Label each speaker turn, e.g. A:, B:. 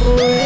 A: fruit